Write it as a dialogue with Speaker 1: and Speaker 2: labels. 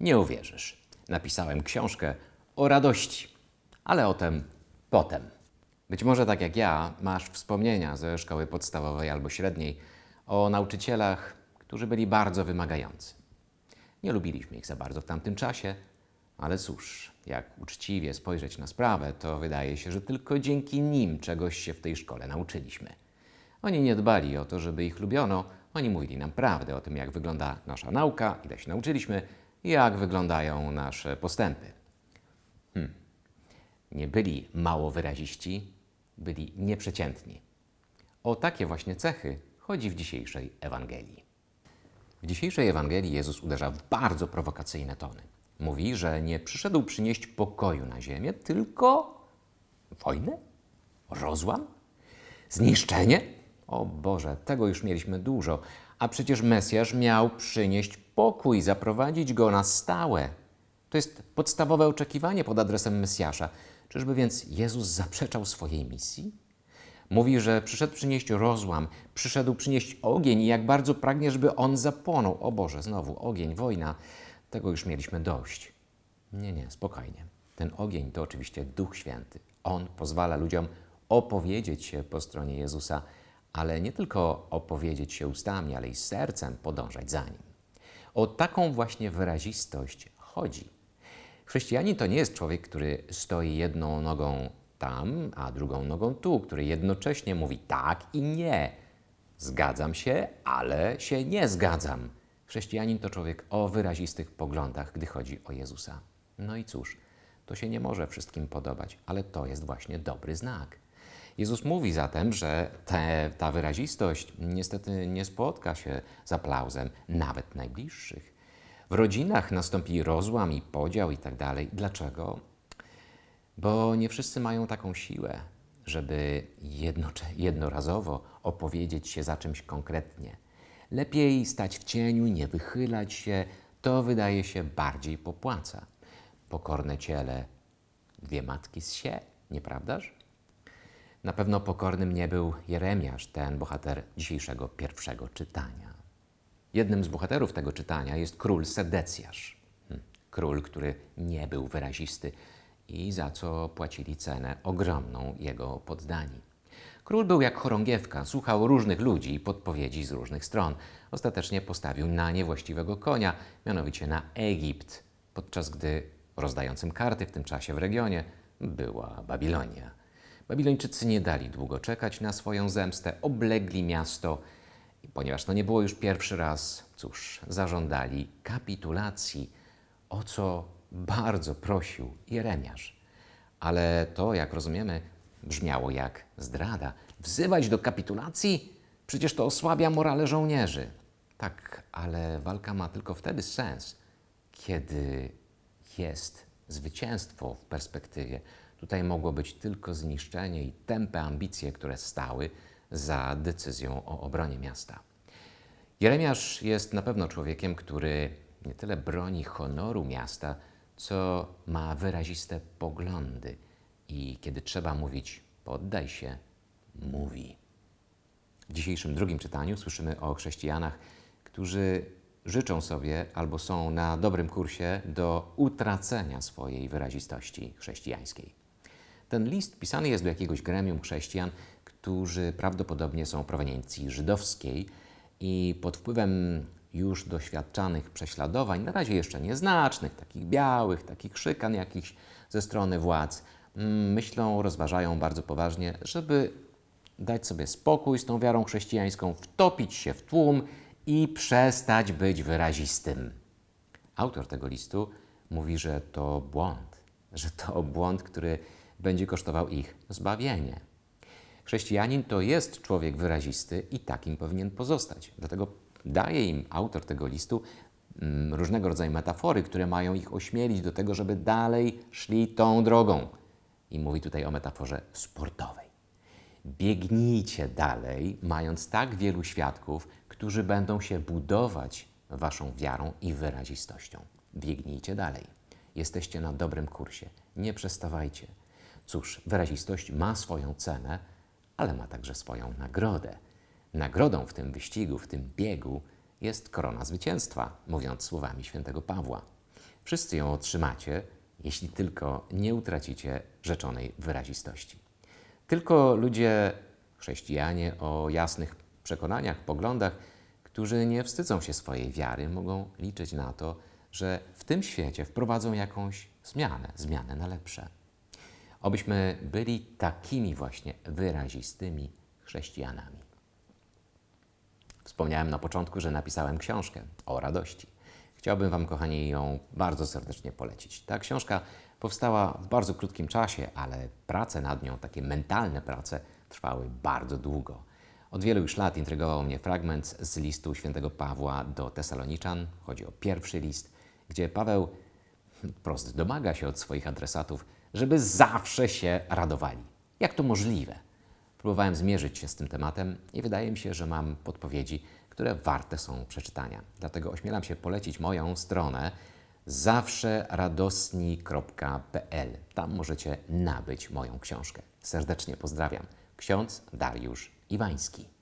Speaker 1: Nie uwierzysz. Napisałem książkę o radości, ale o tym potem. Być może tak jak ja, masz wspomnienia ze szkoły podstawowej albo średniej o nauczycielach, którzy byli bardzo wymagający. Nie lubiliśmy ich za bardzo w tamtym czasie, ale cóż, jak uczciwie spojrzeć na sprawę, to wydaje się, że tylko dzięki nim czegoś się w tej szkole nauczyliśmy. Oni nie dbali o to, żeby ich lubiono, oni mówili nam prawdę o tym, jak wygląda nasza nauka, ile się nauczyliśmy jak wyglądają nasze postępy. Hmm. Nie byli mało wyraziści, byli nieprzeciętni. O takie właśnie cechy chodzi w dzisiejszej Ewangelii. W dzisiejszej Ewangelii Jezus uderza w bardzo prowokacyjne tony. Mówi, że nie przyszedł przynieść pokoju na ziemię, tylko wojnę, rozłam, zniszczenie. O Boże, tego już mieliśmy dużo, a przecież Mesjasz miał przynieść pokój, zaprowadzić go na stałe. To jest podstawowe oczekiwanie pod adresem Mesjasza. Czyżby więc Jezus zaprzeczał swojej misji? Mówi, że przyszedł przynieść rozłam, przyszedł przynieść ogień i jak bardzo pragnie, żeby on zapłonął. O Boże, znowu ogień, wojna. Tego już mieliśmy dość. Nie, nie, spokojnie. Ten ogień to oczywiście Duch Święty. On pozwala ludziom opowiedzieć się po stronie Jezusa, ale nie tylko opowiedzieć się ustami, ale i sercem podążać za Nim. O taką właśnie wyrazistość chodzi. Chrześcijanin to nie jest człowiek, który stoi jedną nogą tam, a drugą nogą tu, który jednocześnie mówi tak i nie. Zgadzam się, ale się nie zgadzam. Chrześcijanin to człowiek o wyrazistych poglądach, gdy chodzi o Jezusa. No i cóż, to się nie może wszystkim podobać, ale to jest właśnie dobry znak. Jezus mówi zatem, że te, ta wyrazistość niestety nie spotka się z aplauzem nawet najbliższych. W rodzinach nastąpi rozłam i podział i tak. Dlaczego? Bo nie wszyscy mają taką siłę, żeby jedno, jednorazowo opowiedzieć się za czymś konkretnie. Lepiej stać w cieniu, nie wychylać się, to wydaje się bardziej popłaca. Pokorne ciele dwie matki z sie, nieprawdaż? Na pewno pokornym nie był Jeremiasz, ten bohater dzisiejszego pierwszego czytania. Jednym z bohaterów tego czytania jest król Sedecjasz. Hmm, król, który nie był wyrazisty i za co płacili cenę ogromną jego poddani. Król był jak chorągiewka, słuchał różnych ludzi i podpowiedzi z różnych stron. Ostatecznie postawił na niewłaściwego konia, mianowicie na Egipt, podczas gdy rozdającym karty w tym czasie w regionie była Babilonia. Babilończycy nie dali długo czekać na swoją zemstę, oblegli miasto i ponieważ to nie było już pierwszy raz, cóż, zażądali kapitulacji, o co bardzo prosił Jeremiasz. Ale to, jak rozumiemy, brzmiało jak zdrada. Wzywać do kapitulacji? Przecież to osłabia morale żołnierzy. Tak, ale walka ma tylko wtedy sens, kiedy jest zwycięstwo w perspektywie. Tutaj mogło być tylko zniszczenie i tępe ambicje, które stały za decyzją o obronie miasta. Jeremiasz jest na pewno człowiekiem, który nie tyle broni honoru miasta, co ma wyraziste poglądy i kiedy trzeba mówić poddaj się, mówi. W dzisiejszym drugim czytaniu słyszymy o chrześcijanach, którzy życzą sobie albo są na dobrym kursie do utracenia swojej wyrazistości chrześcijańskiej. Ten list pisany jest do jakiegoś gremium chrześcijan, którzy prawdopodobnie są proweniencji żydowskiej i pod wpływem już doświadczanych prześladowań, na razie jeszcze nieznacznych, takich białych, takich szykan jakichś ze strony władz, mm, myślą, rozważają bardzo poważnie, żeby dać sobie spokój z tą wiarą chrześcijańską, wtopić się w tłum i przestać być wyrazistym. Autor tego listu mówi, że to błąd, że to błąd, który będzie kosztował ich zbawienie. Chrześcijanin to jest człowiek wyrazisty i takim powinien pozostać. Dlatego daje im autor tego listu mm, różnego rodzaju metafory, które mają ich ośmielić do tego, żeby dalej szli tą drogą. I mówi tutaj o metaforze sportowej. Biegnijcie dalej, mając tak wielu świadków, którzy będą się budować waszą wiarą i wyrazistością. Biegnijcie dalej. Jesteście na dobrym kursie. Nie przestawajcie. Cóż, wyrazistość ma swoją cenę, ale ma także swoją nagrodę. Nagrodą w tym wyścigu, w tym biegu jest korona zwycięstwa, mówiąc słowami świętego Pawła. Wszyscy ją otrzymacie, jeśli tylko nie utracicie rzeczonej wyrazistości. Tylko ludzie, chrześcijanie o jasnych przekonaniach, poglądach, którzy nie wstydzą się swojej wiary, mogą liczyć na to, że w tym świecie wprowadzą jakąś zmianę, zmianę na lepsze. Obyśmy byli takimi właśnie wyrazistymi chrześcijanami. Wspomniałem na początku, że napisałem książkę o radości. Chciałbym Wam, kochani, ją bardzo serdecznie polecić. Ta książka powstała w bardzo krótkim czasie, ale prace nad nią, takie mentalne prace, trwały bardzo długo. Od wielu już lat intrygował mnie fragment z listu świętego Pawła do Tesaloniczan. Chodzi o pierwszy list, gdzie Paweł wprost domaga się od swoich adresatów, żeby zawsze się radowali. Jak to możliwe? Próbowałem zmierzyć się z tym tematem i wydaje mi się, że mam podpowiedzi, które warte są przeczytania. Dlatego ośmielam się polecić moją stronę zawszeradosni.pl. Tam możecie nabyć moją książkę. Serdecznie pozdrawiam. Ksiądz Dariusz Iwański.